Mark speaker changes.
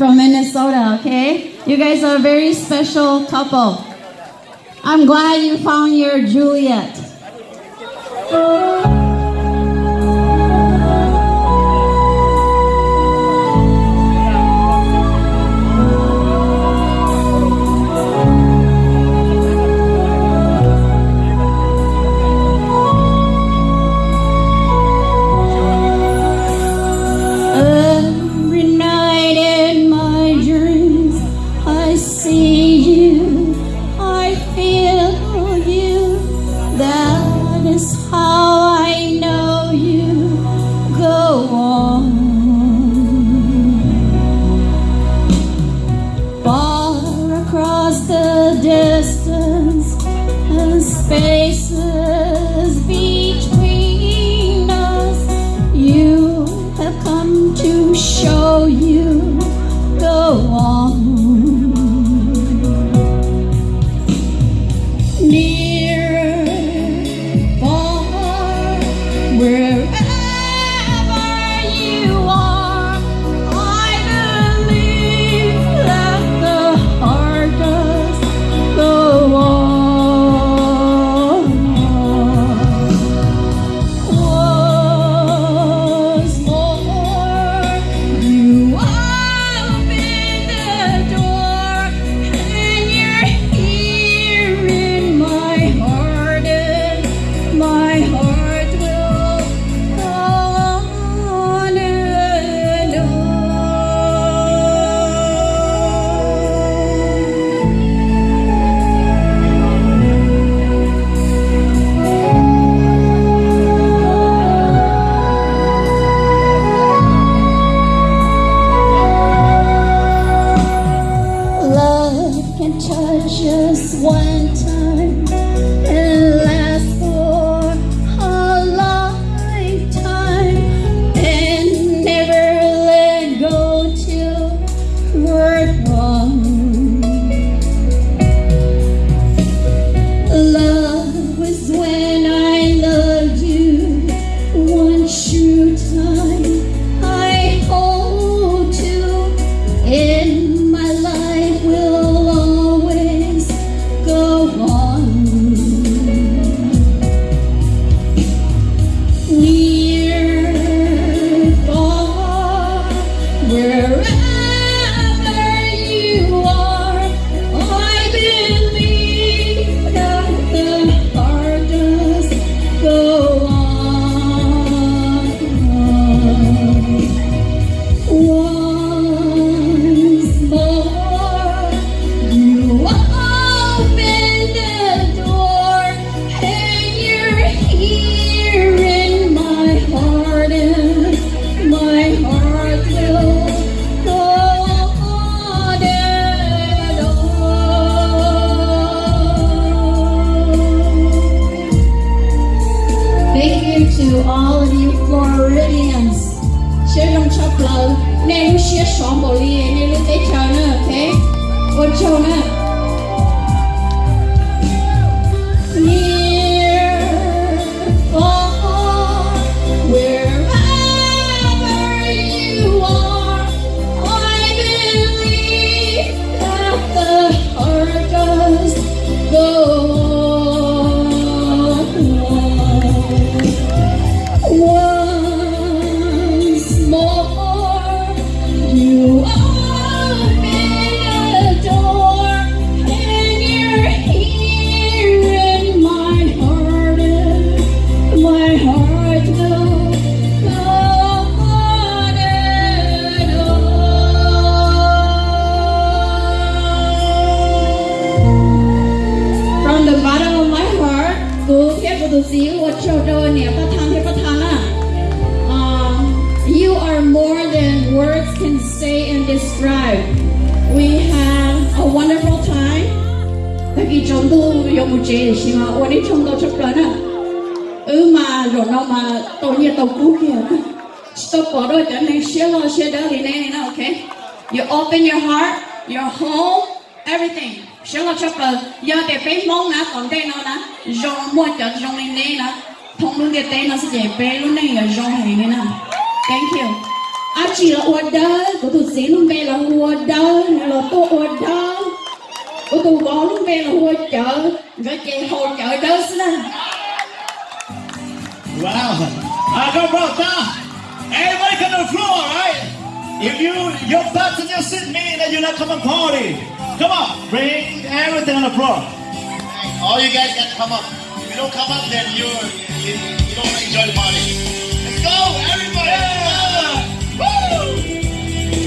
Speaker 1: from Minnesota, okay? You guys are a very special couple. I'm glad you found your Juliet. face just one time. Koçone. see what you do ne patan he patana. You are more than words can say and describe. We had a wonderful time. Taki chondu yomu che shima wani chondo choplana. Uma tôi ma tonya toku kia. Stop order, then share or share nè, nè, okay? You open your heart, your home, everything. Shala chapa ya te pe mong na kon te no na jong mo cha jong ni ne na thong lu de tay na se je pe lu ne ya jong he ne na thank you. A chi la order ko tu se lu me la order lo to order ko tu go lu me la ho cha ga che ho cha đó na
Speaker 2: wow. I got brought down everybody come to the floor, right? If you your passenger seat mean that you're not coming party, come on, bring everything on the floor.
Speaker 3: All you guys got to come up. If you don't come up, then you you, you don't enjoy the party. Let's go, everybody!